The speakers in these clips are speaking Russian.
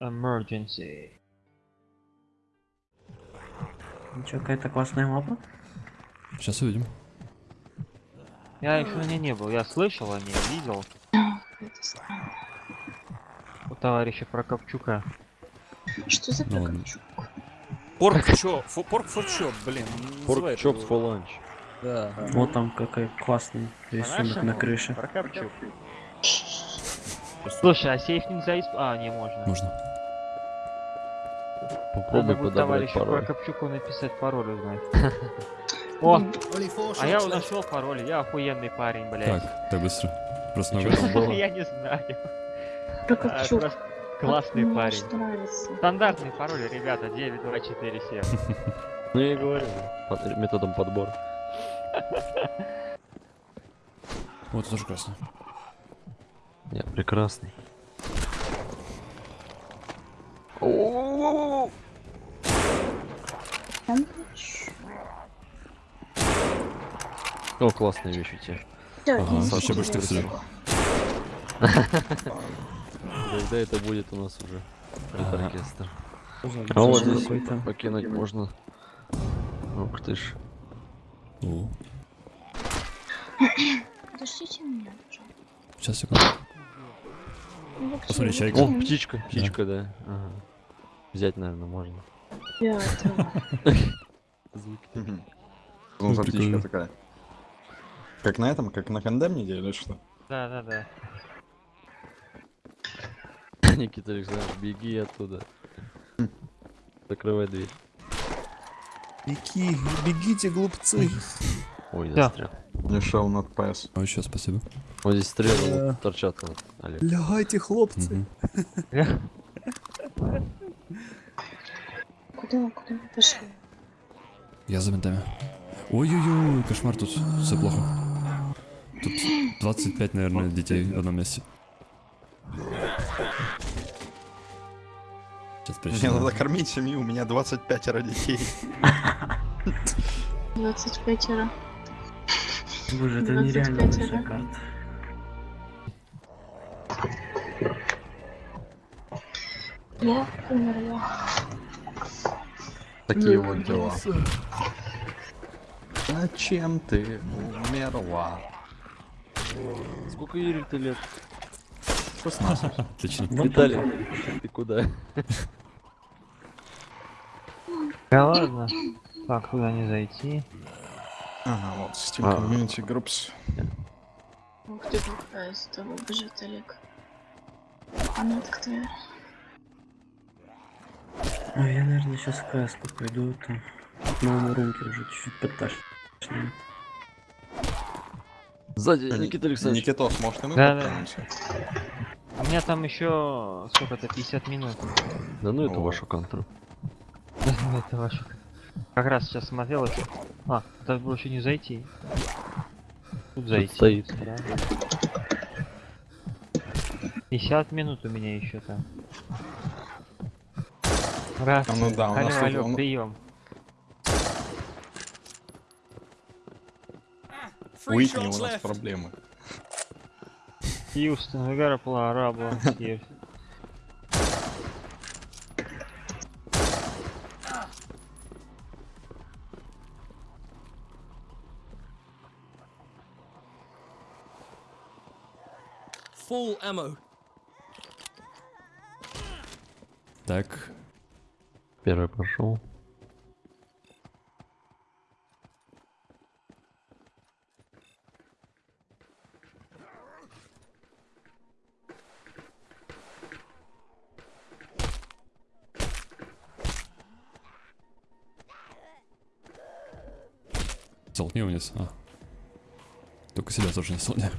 Emergency. Ничего, какая-то классная мапа. Сейчас увидим. Я еще на ней не был, я слышал о ней, видел у товарища Прокопчука. Что за Ну прокопчук? Порк чоп, порк for chop, блин. Порк это. for lunch. Да. Вот там какой классный рисунок на крыше. Прокопчук. Слушай, а сейф нельзя исп... А, не можно. Можно. Надо Попробуй будет подобрать пароль. Прокопчуку написать пароль узнать. О, а я нашел пароль, я охуенный парень, блядь. Так, так быстро. Просто было? Я не знаю. А, Прокопчук. просто Классный парень. Стандартный пароль, ребята, 9247. Ну я и говорю, методом подбора. Вот тоже красный. Я прекрасный. О, классная вещь у тебя. Да, Ага, не больше так. Когда это будет у нас уже? Этот оркестр. А вот здесь покинуть можно. Ух ты ж. Подождите меня, сейчас секунду. Ну, Посмотри, чайка. О, птичка, птичка, да. Ага. Взять, наверное, можно. Я Ну, Ну, птичка прикольно. такая. Как на этом, как на кондемнике или что? Да, да, да. Никита Александрович, беги оттуда. Закрывай дверь. Беги, бегите, глупцы. Ой, застрял. Не шел над PS. Ой, еще спасибо. Вот здесь стрелы вот торчат. Лягайте, хлопцы. Куда, куда вы пошли? Я за ментами. Ой-ой-ой, кошмар тут. Все плохо. Тут 25, наверное, детей в одном месте. Сейчас Мне причем. надо кормить семью, у меня 25 детей. 25 ра. Боже, это 25 нереально большая карта. Я умерла. Такие вот дела. Зачем ты умерла? Сколько Юрий ты лет? 16. Отлично. Виталий, ты куда? Да ладно. Так, куда не зайти? Ага, вот, Steam А. Community Groups. Ух ты, какая из того бежит Олег. А нет, кто я? Ой, я, наверное, сейчас в каску пойду, там. К новому рунке уже чуть-чуть подташню. Сзади, Ник- Никита Александрович. Никитос, может и мы Да, да. подтянемся? У меня там еще сколько-то 50 минут. Да ну это О. вашу контру. Это ваше. Как раз сейчас смотрел еще. А, так было еще не зайти. Тут зайти. стоит. Да. 50 минут у меня еще там. Раз. А ну да, у алло, нас тут- алло, он- прием. Уитни у нас проблемы. Хьюстон, play Arabo here. Full ammo. Так, Первый пошел. столкни вниз. А. Только себя тоже не столкни.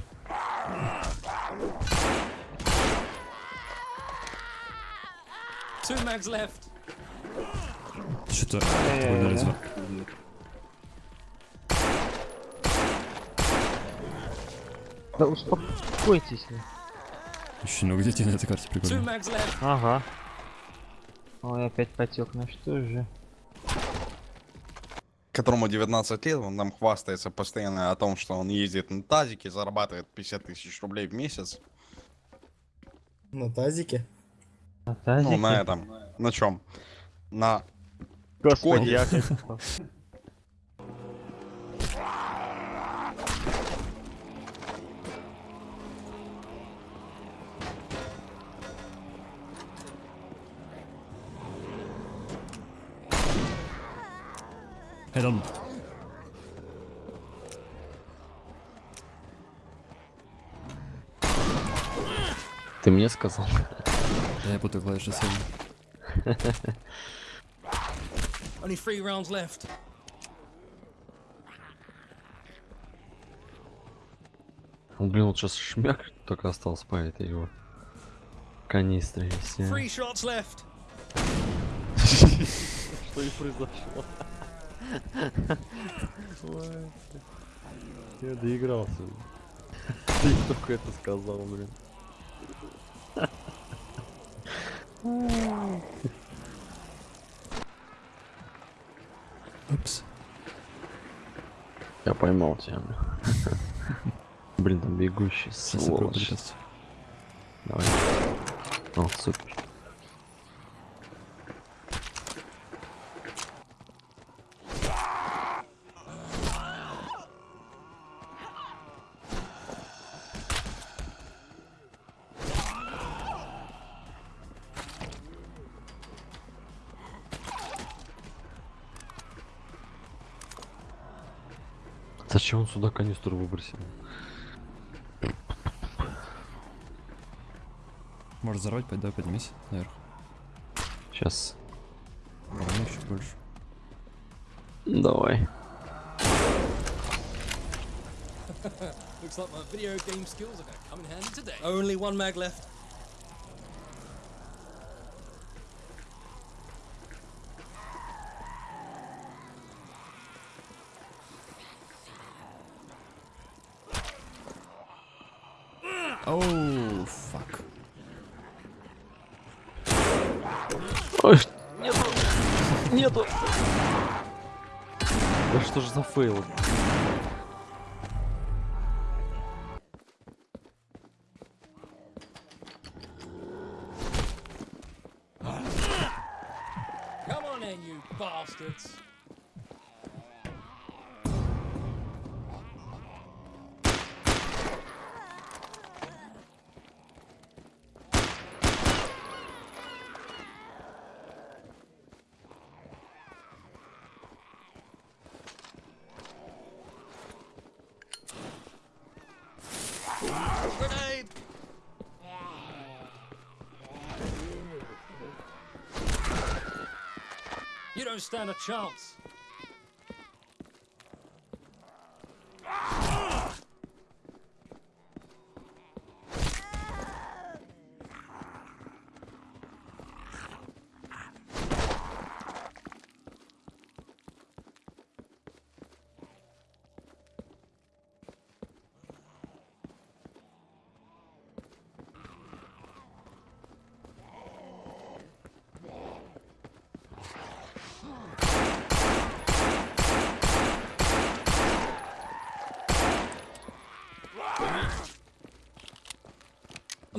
Two mags left. Что-то звук. Да успокойтесь. вы. Очень много детей на этой карте, прикольно. Ага. Ой, опять потек, ну что же. Которому 19 лет, он нам хвастается постоянно о том, что он ездит на тазике, зарабатывает 50 тысяч рублей в месяц. На тазике? Ну, тазике. на этом. На чем? На... Господи, я. Head on. Ты мне сказал? Я путаю клавиши сами. Only three rounds left. Блин, вот сейчас шмяк только остался по этой его канистре. left. Что и произошло. Я доигрался. Ты только это сказал, блин. Я поймал тебя. блин. Там бегущий, сволочь. Давай. О, супер. Зачем он сюда канистру выбросил? Можешь взорвать, давай поднимись наверх. Сейчас. Давай еще больше. Давай. Looks like my video game skills are gonna come in handy today. Only one mag left. Нету! Да что ж за фейл? Don't stand a chance.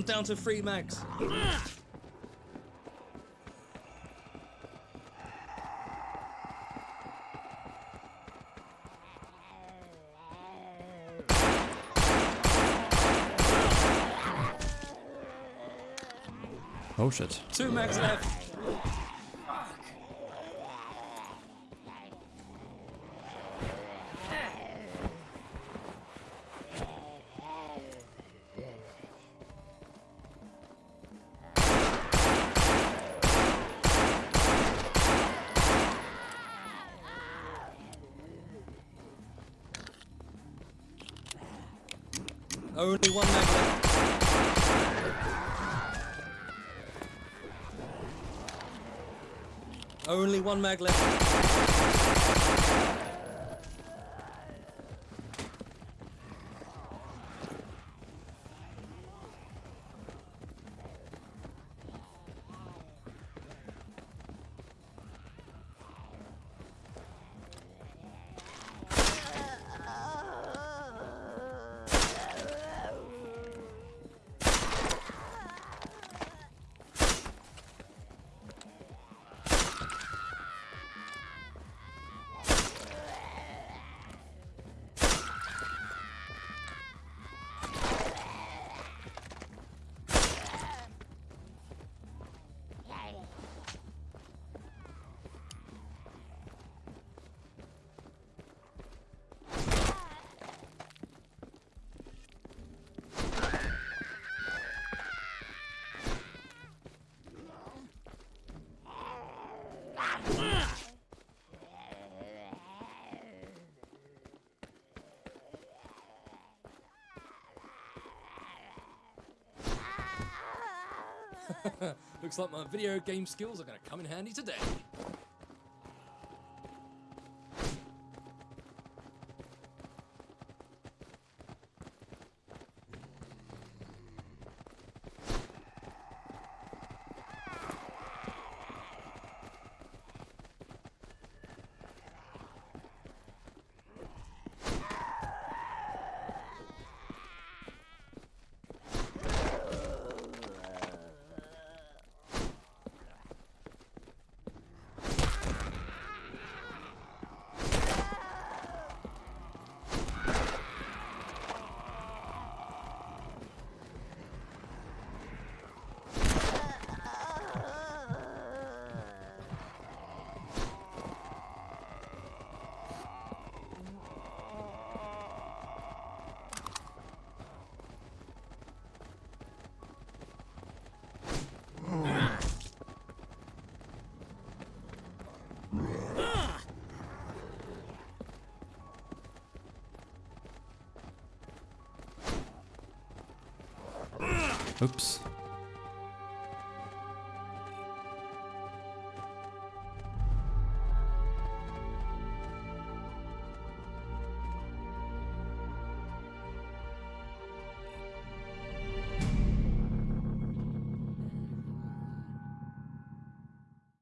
I'm down to three mags. Oh shit. Two mags left. Only one mag left. Only one mag left. Looks like my video game skills are going to come in handy today. Oops.